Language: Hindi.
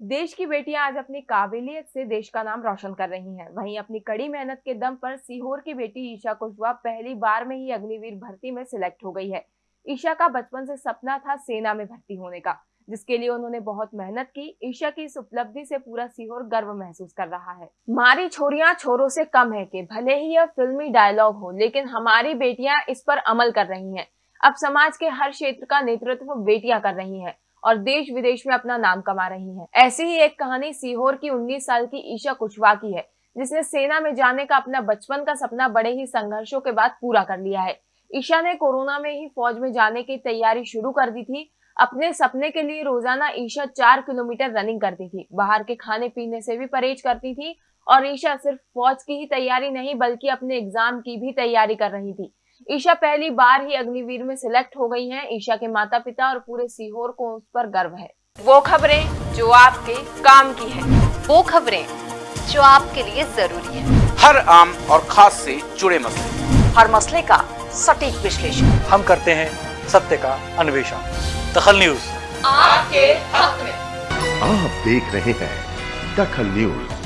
देश की बेटियाँ आज अपनी काबिलियत से देश का नाम रोशन कर रही हैं। वहीं अपनी कड़ी मेहनत के दम पर सीहोर की बेटी ईशा कुशवाहा पहली बार में ही अग्निवीर भर्ती में सिलेक्ट हो गई है। ईशा का बचपन से सपना था सेना में भर्ती होने का, जिसके लिए उन्होंने बहुत मेहनत की। ईशा की इस उपलब्धि से पूरा सीहोर गर्व महसूस कर रहा है। हमारी छोरियाँ छोरों से कम है के भले ही यह फिल्मी डायलॉग हो, लेकिन हमारी बेटियाँ इस पर अमल कर रही हैं। अब समाज के हर क्षेत्र का नेतृत्व बेटियाँ कर रही हैं। और देश विदेश में अपना नाम कमा रही हैं। ऐसी ही एक कहानी सीहोर की 19 साल की ईशा कुशवा की है, जिसने सेना में जाने का अपना बचपन का सपना बड़े ही संघर्षों के बाद पूरा कर लिया है। ईशा ने कोरोना में ही फौज में जाने की तैयारी शुरू कर दी थी। अपने सपने के लिए रोज़ाना ईशा चार किलोमीटर रनिंग करती थी। बाहर के खाने पीने से भी परहेज करती थी और ईशा सिर्फ़ फौज की ही तैयारी नहीं, बल्कि अपने एग्ज़ाम की भी तैयारी कर रही थी। ईशा पहली बार ही अग्निवीर में सिलेक्ट हो गई हैं। ईशा के माता पिता और पूरे सीहोर को उस पर गर्व है। वो खबरें जो आपके काम की है। वो खबरें जो आपके लिए ज़रूरी है। हर आम और खास से जुड़े मसले। हर मसले का सटीक विश्लेषण। हम करते हैं सत्य का अन्वेषण। दखल न्यूज़। आपके हक में। आप देख रहे हैं दखल न्यूज़।